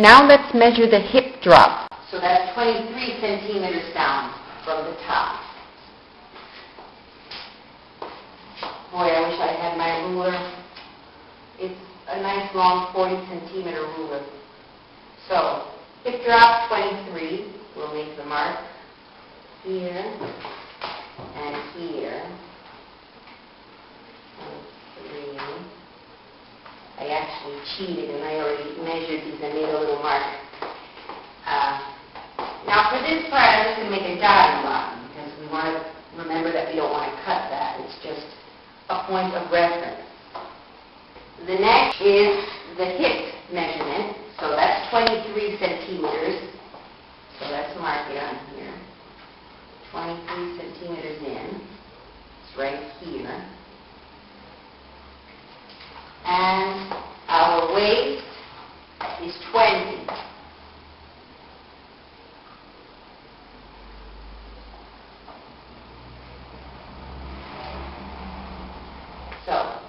Now let's measure the hip drop. So that's 23 centimeters down from the top. Boy, I wish I had my ruler. It's a nice long 40 centimeter ruler. So, hip drop 23, we'll make the mark here and here. One, three. I actually cheated and I already measured these and made a little mark. Uh, Now, for this part, I'm just going to make a dotting line, because we want to remember that we don't want to cut that. It's just a point of reference. The next is the hip measurement, so that's 23 centimeters. So let's mark it on here. 23 centimeters in. It's right here. And our waist is 20. So,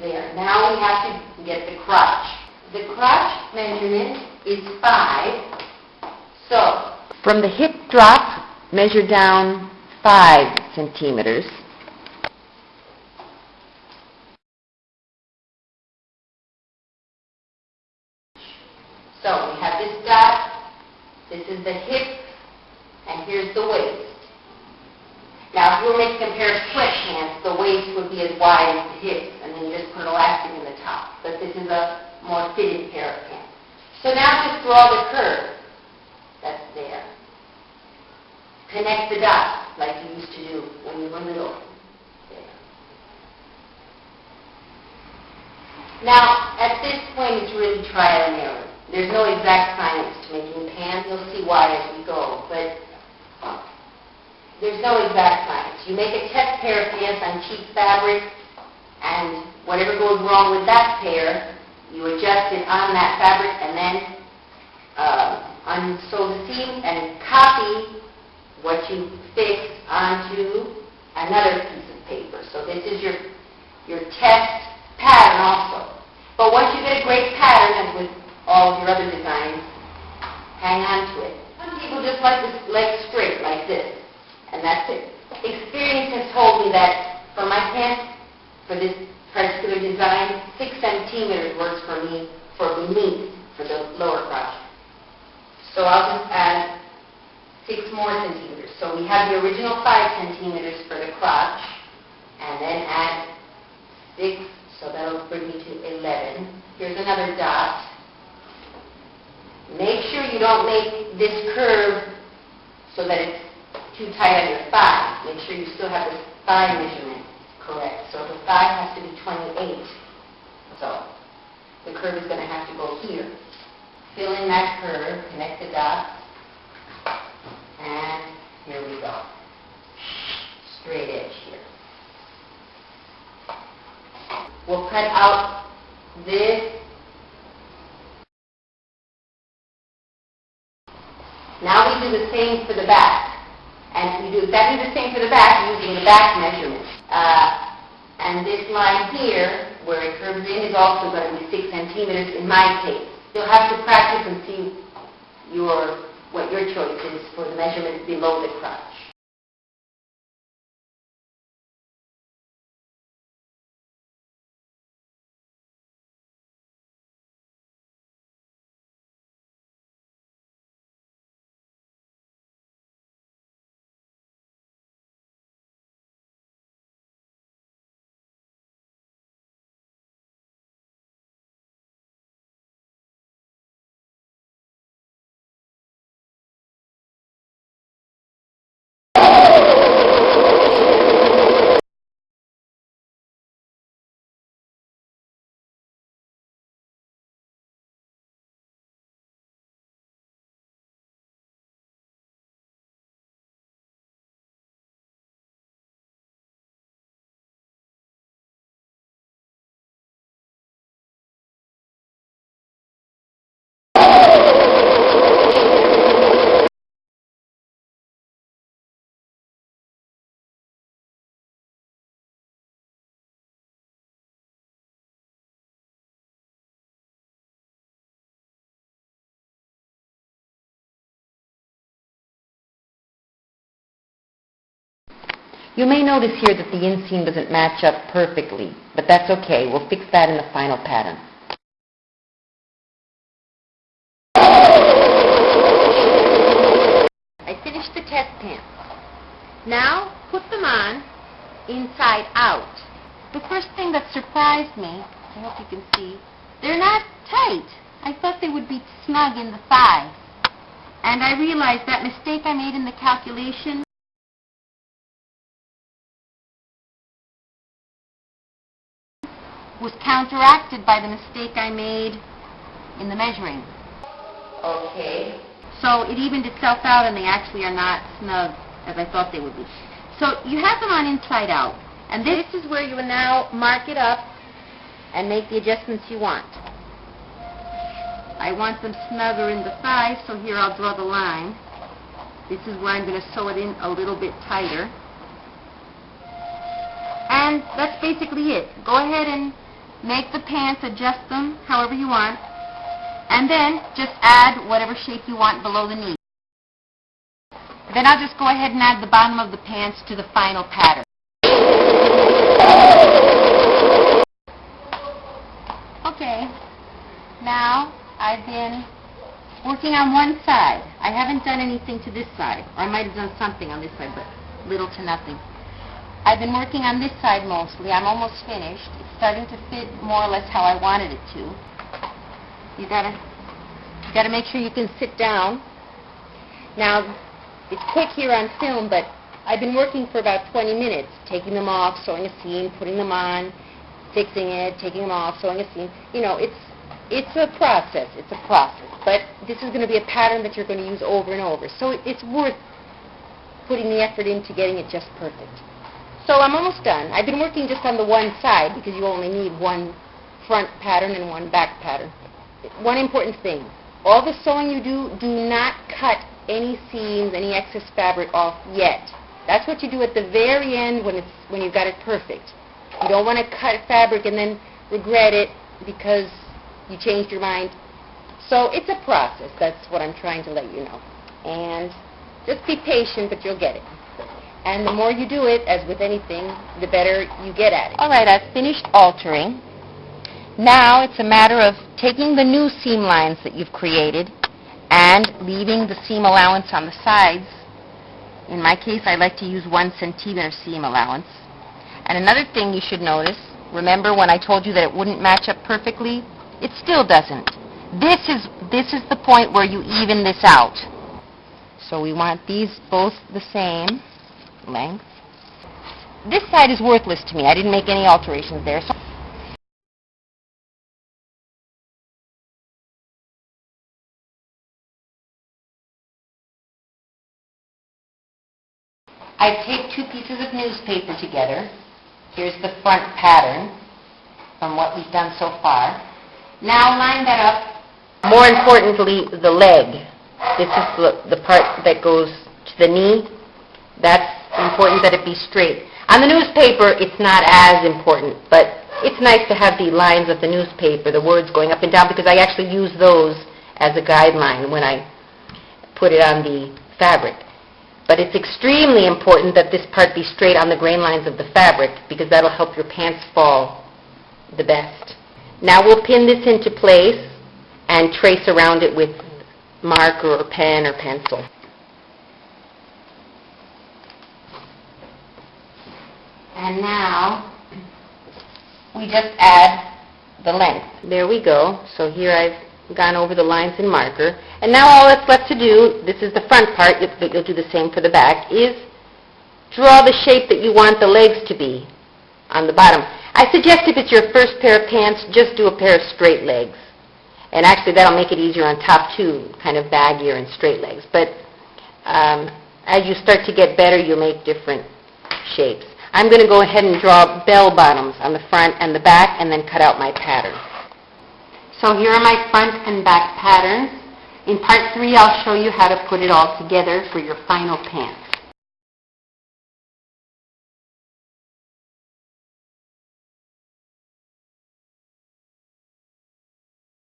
there. Now we have to get the crotch. The crotch measurement is 5. So, From the hip drop, measure down 5 centimeters. so we have this dot, this is the hip, and here's the waist. Now, if you were making a pair of sweatpants, the waist would be as wide as the hips, and then you just put elastic in the top. But this is a more fitted pair of pants. So now just draw the curve that's there. Connect the dots like you used to do when you were little. There. Now, at this point, it's really trial and error. There's no exact science to making pants. You'll see why as we go, but there's no exact science. You make a test pair of pants on cheap fabric, and whatever goes wrong with that pair, you adjust it on that fabric, and then uh, unsew the seam and copy what you fix onto another piece of paper. So this is your, your test pattern also. But once you get a great pattern, as with all of your other designs, hang on to it. Some people just like the leg straight, like this, and that's it. Experience has told me that for my pants, for this particular design, six centimeters works for me for beneath, for the lower crotch. So I'll just add six more centimeters. So we have the original five centimeters for the crotch, and then add six, so that'll bring me to 11. Here's another dot. Make sure you don't make this curve so that it's too tight on your thigh. Make sure you still have the thigh measurement correct. So the thigh has to be 28. So the curve is going to have to go here. Fill in that curve, connect the dots, and here we go. Straight edge here. We'll cut out this. Now we do the same for the back. And we do exactly the same for the back using the back measurement. Uh, and this line here, where it curves in, is also going to be 6 centimeters in my case. You'll have to practice and see your, what your choice is for the measurement below the crotch. You may notice here that the inseam doesn't match up perfectly, but that's okay. We'll fix that in the final pattern. I finished the test pants. Now, put them on inside out. The first thing that surprised me, I hope you can see, they're not tight. I thought they would be snug in the thighs. And I realized that mistake I made in the calculation was counteracted by the mistake I made in the measuring. Okay. So it evened itself out and they actually are not snug as I thought they would be. So you have them on inside out. And this is where you will now mark it up and make the adjustments you want. I want them snugger in the thighs, so here I'll draw the line. This is where I'm going to sew it in a little bit tighter. And that's basically it. Go ahead and make the pants, adjust them however you want. And then just add whatever shape you want below the knee. Then I'll just go ahead and add the bottom of the pants to the final pattern. Okay, now I've been working on one side. I haven't done anything to this side. Or I might have done something on this side, but little to nothing. I've been working on this side mostly. I'm almost finished. It's starting to fit more or less how I wanted it to. You gotta, you gotta make sure you can sit down. Now, it's quick here on film, but I've been working for about 20 minutes, taking them off, sewing a seam, putting them on, fixing it, taking them off, sewing a seam. You know, it's it's a process. It's a process. But this is going to be a pattern that you're going to use over and over. So it- it's worth putting the effort into getting it just perfect. So I'm almost done. I've been working just on the one side because you only need one front pattern and one back pattern. One important thing, all the sewing you do, do not cut any seams, any excess fabric off yet. That's what you do at the very end when it's when you've got it perfect. You don't want to cut fabric and then regret it because you changed your mind. So it's a process. That's what I'm trying to let you know. And just be patient, but you'll get it. And the more you do it, as with anything, the better you get at it. All right, I've finished altering. Now it's a matter of taking the new seam lines that you've created and leaving the seam allowance on the sides. In my case, I like to use one centimeter seam allowance. And another thing you should notice, remember when I told you that it wouldn't match up perfectly? It still doesn't. This is, this is the point where you even this out. So we want these both the same length. This side is worthless to me. I didn't make any alterations there. So I taped two pieces of newspaper together. Here's the front pattern from what we've done so far. Now line that up. More importantly, the leg. This is the, the part that goes to the knee. That's important that it be straight. On the newspaper, it's not as important, but it's nice to have the lines of the newspaper, the words going up and down, because I actually use those as a guideline when I put it on the fabric. But it's extremely important that this part be straight on the grain lines of the fabric because that'll help your pants fall the best. Now we'll pin this into place and trace around it with marker or pen or pencil. And now we just add the length. There we go. So here I've gone over the lines in marker. And now all that's left to do, this is the front part, but you'll do the same for the back, is draw the shape that you want the legs to be on the bottom. I suggest if it's your first pair of pants, just do a pair of straight legs. And actually, that'll make it easier on top too, kind of baggier and straight legs. But um, as you start to get better, you'll make different shapes. I'm going to go ahead and draw bell bottoms on the front and the back, and then cut out my pattern. So here are my front and back patterns. In part three, I'll show you how to put it all together for your final pants.